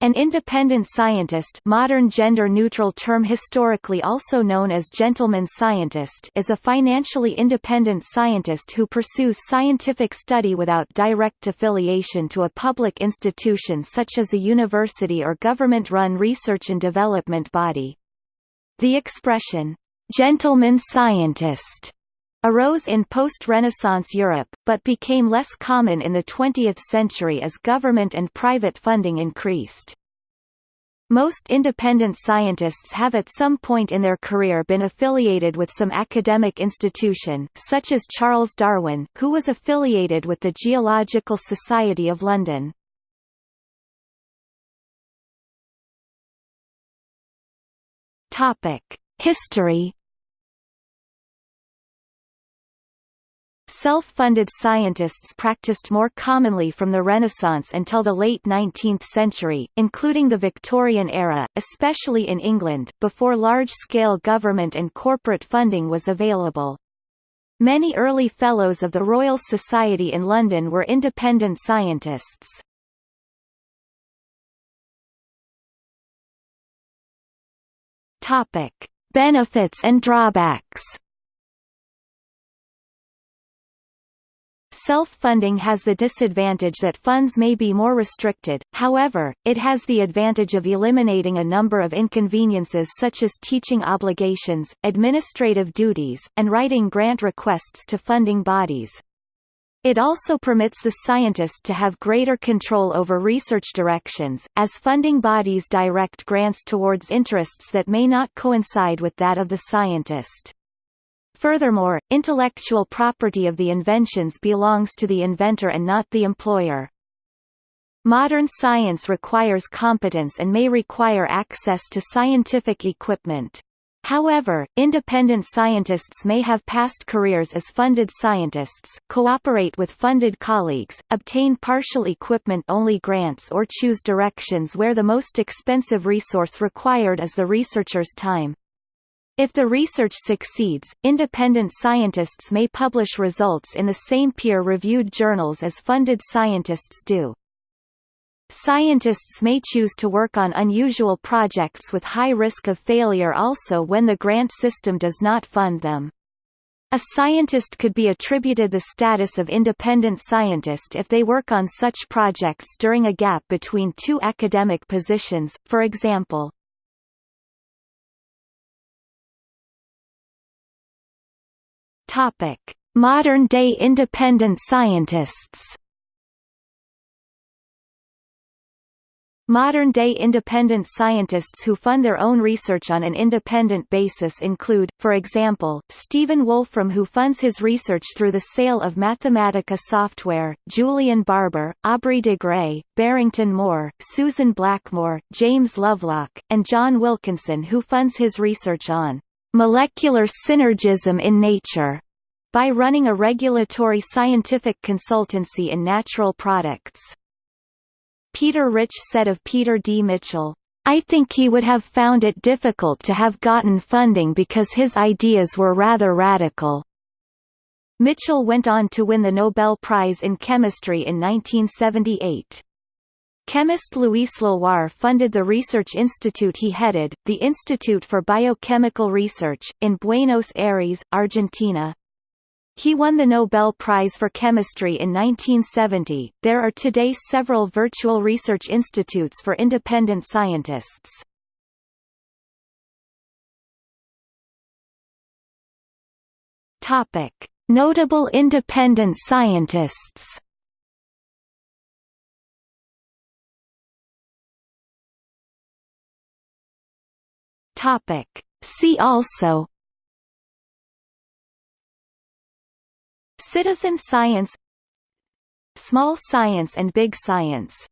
An independent scientist modern gender-neutral term historically also known as gentleman scientist is a financially independent scientist who pursues scientific study without direct affiliation to a public institution such as a university or government-run research and development body. The expression, gentleman scientist arose in post-Renaissance Europe, but became less common in the 20th century as government and private funding increased. Most independent scientists have at some point in their career been affiliated with some academic institution, such as Charles Darwin, who was affiliated with the Geological Society of London. History Self-funded scientists practiced more commonly from the Renaissance until the late 19th century, including the Victorian era, especially in England, before large-scale government and corporate funding was available. Many early Fellows of the Royal Society in London were independent scientists. Benefits and drawbacks. Self-funding has the disadvantage that funds may be more restricted, however, it has the advantage of eliminating a number of inconveniences such as teaching obligations, administrative duties, and writing grant requests to funding bodies. It also permits the scientist to have greater control over research directions, as funding bodies direct grants towards interests that may not coincide with that of the scientist. Furthermore, intellectual property of the inventions belongs to the inventor and not the employer. Modern science requires competence and may require access to scientific equipment. However, independent scientists may have past careers as funded scientists, cooperate with funded colleagues, obtain partial equipment-only grants or choose directions where the most expensive resource required is the researcher's time. If the research succeeds, independent scientists may publish results in the same peer-reviewed journals as funded scientists do. Scientists may choose to work on unusual projects with high risk of failure also when the grant system does not fund them. A scientist could be attributed the status of independent scientist if they work on such projects during a gap between two academic positions, for example. Modern-day independent scientists. Modern-day independent scientists who fund their own research on an independent basis include, for example, Stephen Wolfram who funds his research through the sale of Mathematica software, Julian Barbour, Aubrey de Grey, Barrington Moore, Susan Blackmore, James Lovelock, and John Wilkinson who funds his research on molecular synergism in nature by running a regulatory scientific consultancy in natural products. Peter Rich said of Peter D. Mitchell, I think he would have found it difficult to have gotten funding because his ideas were rather radical. Mitchell went on to win the Nobel Prize in Chemistry in 1978. Chemist Louis Leloir funded the research institute he headed, the Institute for Biochemical Research, in Buenos Aires, Argentina. He won the Nobel Prize for Chemistry in 1970. There are today several virtual research institutes for independent scientists. Topic: Notable independent scientists. Topic. See also Citizen science Small science and big science